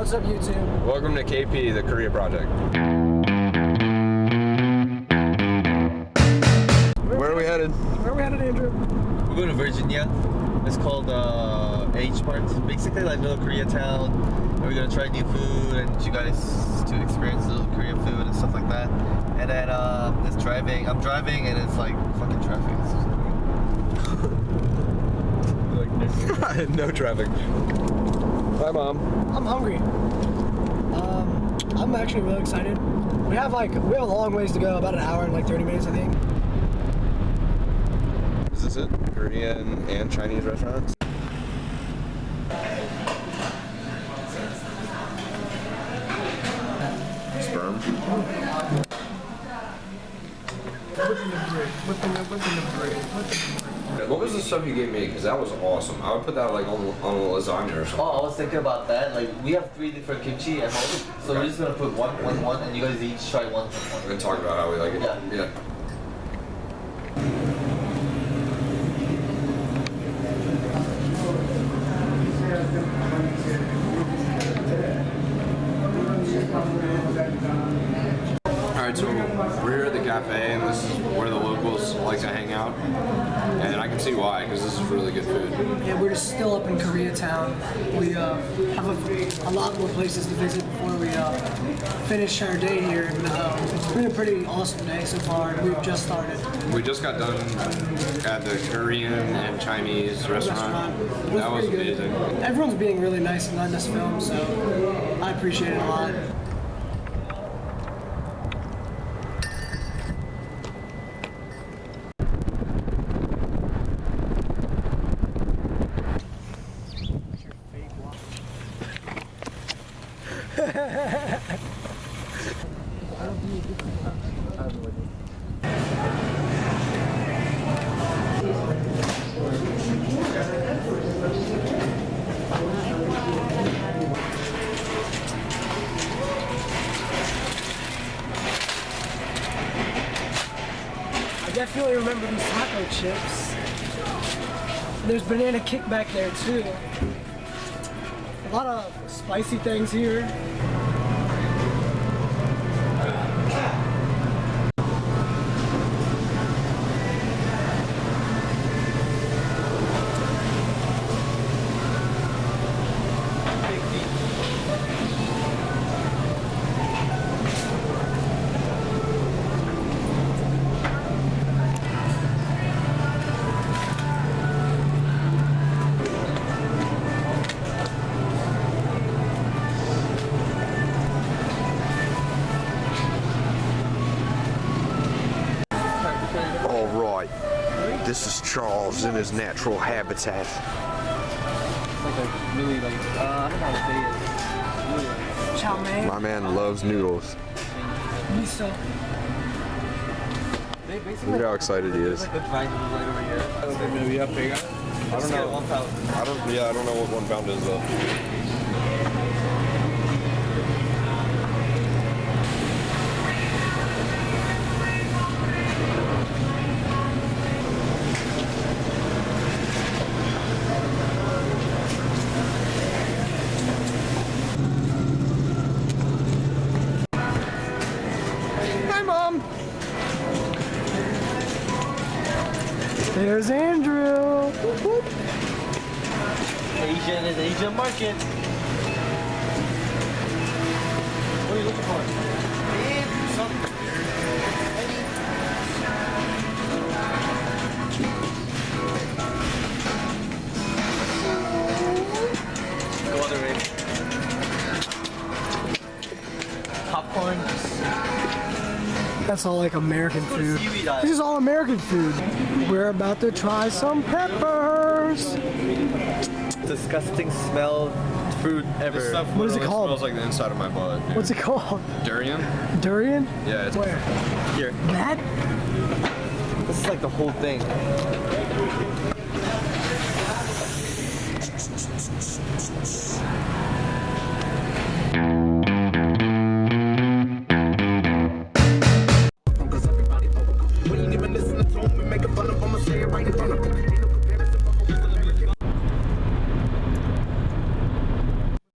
What's up, YouTube? Welcome to KP, the Korea Project. Where are we headed? Where are we headed, Andrew? We're going to Virginia. It's called uh, H Mart. Basically, like little Koreatown. And we're gonna try new food and you guys to experience little Korean food and stuff like that. And then uh, it's driving. I'm driving and it's like fucking traffic. like no traffic. Bye, mom. I'm hungry. Um, I'm actually really excited. We have like we have a long ways to go, about an hour and like 30 minutes, I think. Is this it? Korean and Chinese restaurants? Sperm. What was the stuff you gave me? Because that was awesome. I would put that like on, on a lasagna or something. Oh, I was thinking about that. Like we have three different kimchi at home, so we're just gonna put one, one, one, and you guys each try one We're one. gonna talk about how we like it. Yeah. Yeah. Alright, so we're here at the cafe, and this is where the locals like to hang out. And I can see why, because this is really good food. Yeah, we're just still up in Koreatown. We uh, have a, a lot more places to visit before we uh, finish our day here. And, uh, it's been a pretty awesome day so far. and We've just started. We just got done at the Korean and Chinese restaurant. Restaurant. It That was amazing. Everyone's being really nice and letting us film, so I appreciate it a lot. I definitely remember these taco chips. There's banana kick back there too. A lot of spicy things here. This is Charles in his natural habitat. Like a really like uh, I don't know how to say it. Really like My man loves noodles. miso. they basically Look how excited he is. like the dry noodle right over here. I don't know. One pound. I don't. Yeah, I don't know what one pound is though. There's Andrew. Asian is Asian market. What are you looking for? Go other way. That's all like American food. This is all American food. We're about to try some peppers. Disgusting smell food ever. This stuff What is it called? Smells like the inside of my butt. dude. What's it called? durian? Durian? Yeah, it's Where? Here. That? This is like the whole thing.